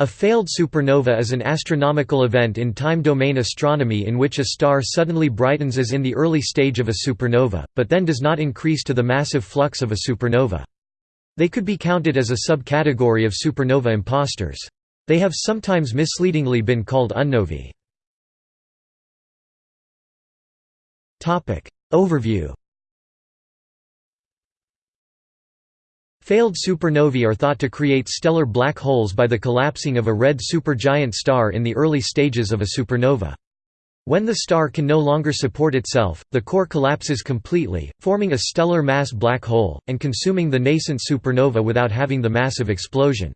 A failed supernova is an astronomical event in time domain astronomy in which a star suddenly brightens as in the early stage of a supernova, but then does not increase to the massive flux of a supernova. They could be counted as a subcategory of supernova imposters. They have sometimes misleadingly been called unnovae. Overview Failed supernovae are thought to create stellar black holes by the collapsing of a red supergiant star in the early stages of a supernova. When the star can no longer support itself, the core collapses completely, forming a stellar mass black hole, and consuming the nascent supernova without having the massive explosion.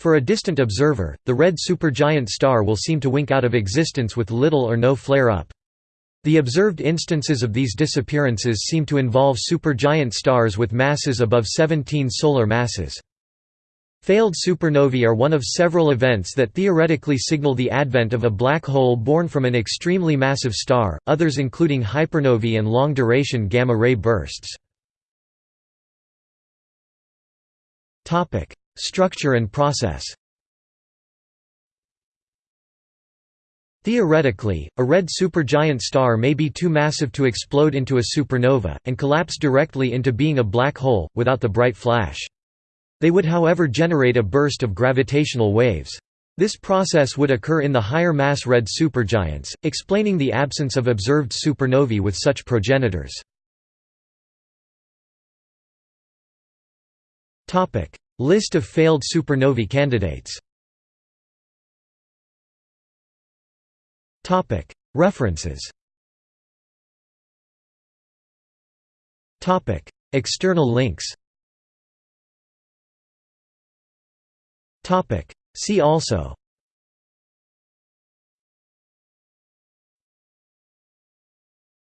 For a distant observer, the red supergiant star will seem to wink out of existence with little or no flare-up. The observed instances of these disappearances seem to involve supergiant stars with masses above 17 solar masses. Failed supernovae are one of several events that theoretically signal the advent of a black hole born from an extremely massive star, others including hypernovae and long-duration gamma-ray bursts. Structure and process Theoretically, a red supergiant star may be too massive to explode into a supernova, and collapse directly into being a black hole, without the bright flash. They would however generate a burst of gravitational waves. This process would occur in the higher mass red supergiants, explaining the absence of observed supernovae with such progenitors. List of failed supernovae candidates References. External links. See also